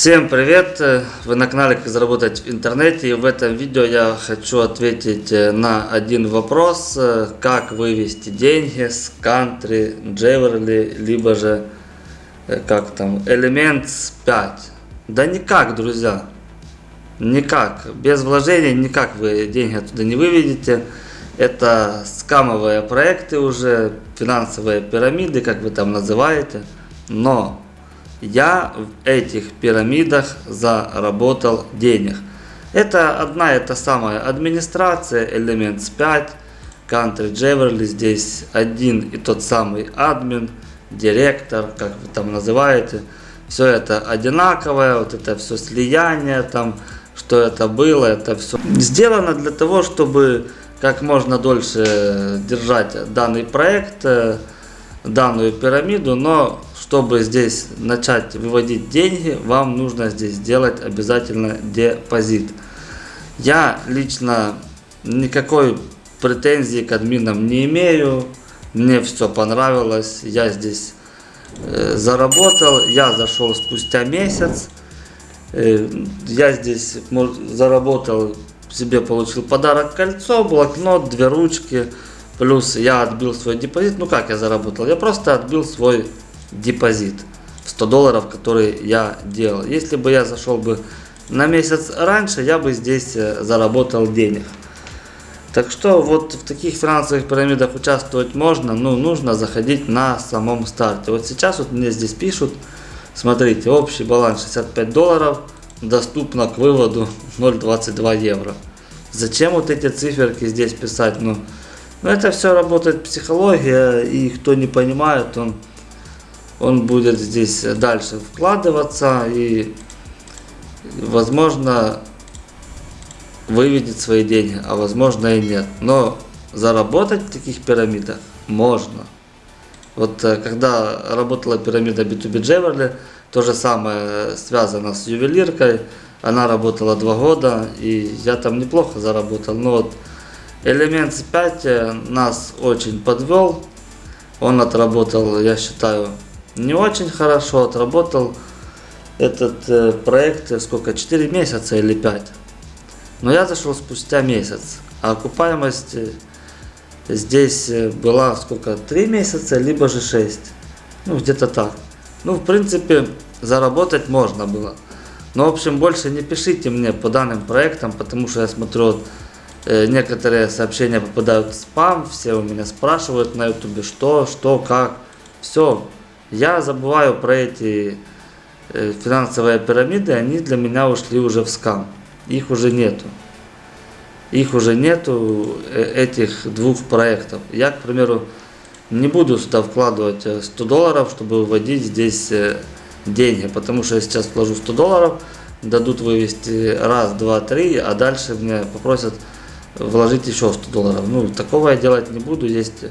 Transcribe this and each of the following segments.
Всем привет! Вы на канале Как заработать в интернете и в этом видео я хочу ответить э, на один вопрос. Как вывести деньги с Country, Jewelry, либо же э, как там, Elements 5 Да никак, друзья! Никак, без вложений никак вы деньги оттуда не выведете. Это скамовые проекты уже, финансовые пирамиды, как вы там называете. Но я в этих пирамидах заработал денег. Это одна и та самая администрация, Elements 5, Country Jewelry, здесь один и тот самый админ, директор, как вы там называете. Все это одинаковое, вот это все слияние там, что это было, это все сделано для того, чтобы как можно дольше держать данный проект, э, данную пирамиду, но чтобы здесь начать выводить деньги, вам нужно здесь сделать обязательно депозит. Я лично никакой претензии к админам не имею. Мне все понравилось. Я здесь э, заработал. Я зашел спустя месяц. Э, я здесь заработал, себе получил подарок кольцо, блокнот, две ручки. Плюс я отбил свой депозит. Ну как я заработал? Я просто отбил свой депозит 100 долларов, который я делал. Если бы я зашел бы на месяц раньше, я бы здесь э, заработал денег. Так что вот в таких финансовых пирамидах участвовать можно, но нужно заходить на самом старте. Вот сейчас вот мне здесь пишут, смотрите, общий баланс 65 долларов, доступно к выводу 0,22 евро. Зачем вот эти циферки здесь писать? Ну, ну это все работает психология, и кто не понимает, он он будет здесь дальше вкладываться и возможно выведет свои деньги, а возможно и нет. Но заработать в таких пирамидах можно. Вот э, когда работала пирамида B2B Jewelry, то же самое связано с ювелиркой. Она работала два года, и я там неплохо заработал. Но вот Elements 5 э, нас очень подвел. Он отработал, я считаю, не очень хорошо отработал этот э, проект, э, сколько, 4 месяца или 5. Но я зашел спустя месяц, а окупаемость э, здесь э, была сколько, 3 месяца, либо же 6. Ну, где-то так. Ну, в принципе, заработать можно было. Но, в общем, больше не пишите мне по данным проектам, потому что я смотрю, э, некоторые сообщения попадают в спам, все у меня спрашивают на ютубе, что, что, как. Все, я забываю про эти э, финансовые пирамиды, они для меня ушли уже в скам. Их уже нету. Их уже нету, э, этих двух проектов. Я, к примеру, не буду сюда вкладывать 100 э, долларов, чтобы выводить здесь деньги. Потому что я сейчас вложу 100 долларов, дадут вывести раз, два, три, а дальше мне попросят вложить еще 100 долларов. Ну, такого я делать не буду. Есть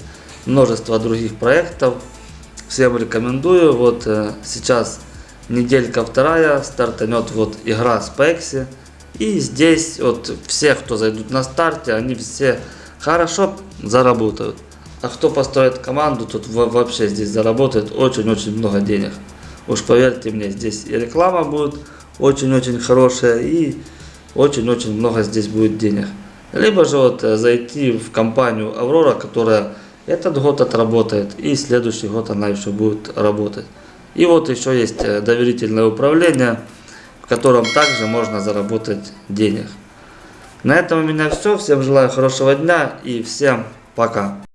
множество других проектов, Всем рекомендую. Вот э, сейчас неделька вторая, стартанет вот игра с Пекси. И здесь вот все, кто зайдут на старте, они все хорошо заработают. А кто построит команду, тут вообще здесь заработает очень-очень много денег. Уж поверьте мне, здесь и реклама будет очень-очень хорошая, и очень-очень много здесь будет денег. Либо же вот э, зайти в компанию Аврора, которая этот год отработает, и следующий год она еще будет работать. И вот еще есть э, доверительное управление, в котором также можно заработать денег. На этом у меня все. Всем желаю хорошего дня и всем пока.